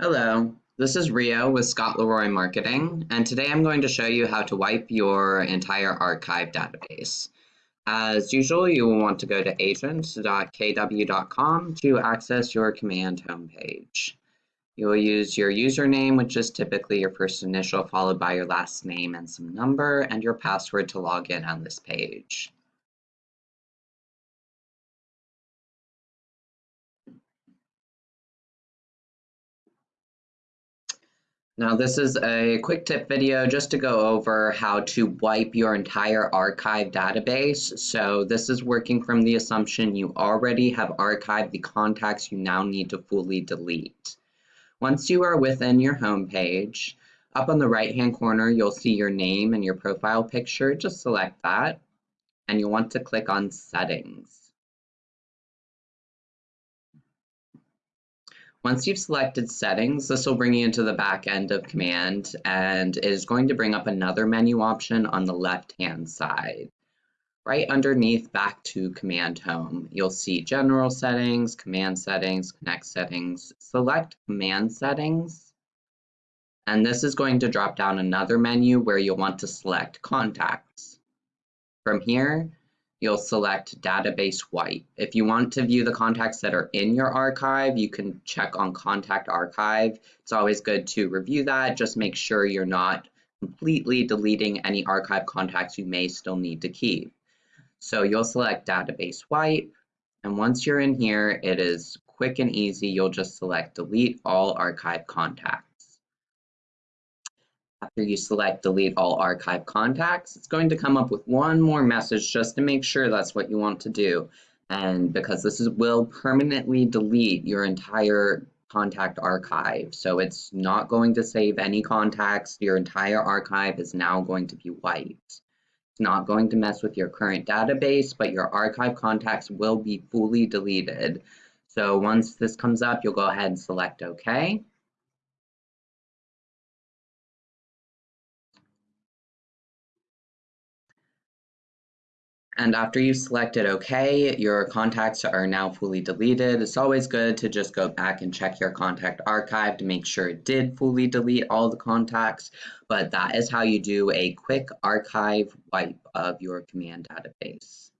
Hello, this is Rio with Scott Leroy Marketing, and today I'm going to show you how to wipe your entire archive database. As usual, you will want to go to agent.kw.com to access your command homepage. You will use your username, which is typically your first initial followed by your last name and some number, and your password to log in on this page. Now this is a quick tip video just to go over how to wipe your entire archive database. So this is working from the assumption you already have archived the contacts you now need to fully delete. Once you are within your home page, up on the right hand corner you'll see your name and your profile picture. Just select that and you'll want to click on settings. Once you've selected settings, this will bring you into the back end of command and is going to bring up another menu option on the left hand side. Right underneath back to command home, you'll see general settings, command settings, connect settings. Select command settings. And this is going to drop down another menu where you'll want to select contacts. From here, you'll select database wipe. If you want to view the contacts that are in your archive, you can check on contact archive. It's always good to review that. Just make sure you're not completely deleting any archive contacts you may still need to keep. So you'll select database wipe. And once you're in here, it is quick and easy. You'll just select delete all archive contacts. After you select delete all archive contacts, it's going to come up with one more message just to make sure that's what you want to do. And because this is, will permanently delete your entire contact archive. So it's not going to save any contacts. Your entire archive is now going to be wiped. It's not going to mess with your current database, but your archive contacts will be fully deleted. So once this comes up, you'll go ahead and select OK. And after you've selected OK, your contacts are now fully deleted. It's always good to just go back and check your contact archive to make sure it did fully delete all the contacts. But that is how you do a quick archive wipe of your command database.